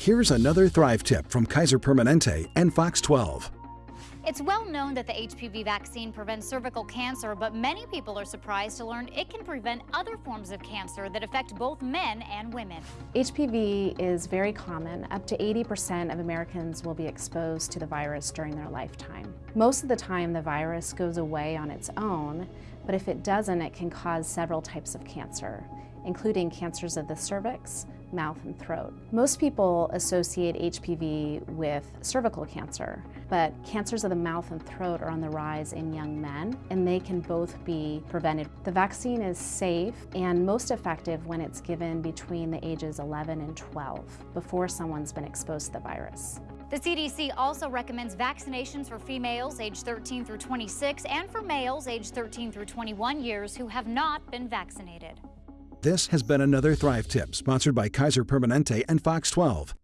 Here's another Thrive tip from Kaiser Permanente and Fox 12. It's well known that the HPV vaccine prevents cervical cancer, but many people are surprised to learn it can prevent other forms of cancer that affect both men and women. HPV is very common. Up to 80% of Americans will be exposed to the virus during their lifetime. Most of the time the virus goes away on its own, but if it doesn't, it can cause several types of cancer, including cancers of the cervix, mouth and throat. Most people associate HPV with cervical cancer, but cancers of the mouth and throat are on the rise in young men, and they can both be prevented. The vaccine is safe and most effective when it's given between the ages 11 and 12, before someone's been exposed to the virus. The CDC also recommends vaccinations for females aged 13 through 26 and for males aged 13 through 21 years who have not been vaccinated. This has been another Thrive tip sponsored by Kaiser Permanente and Fox 12.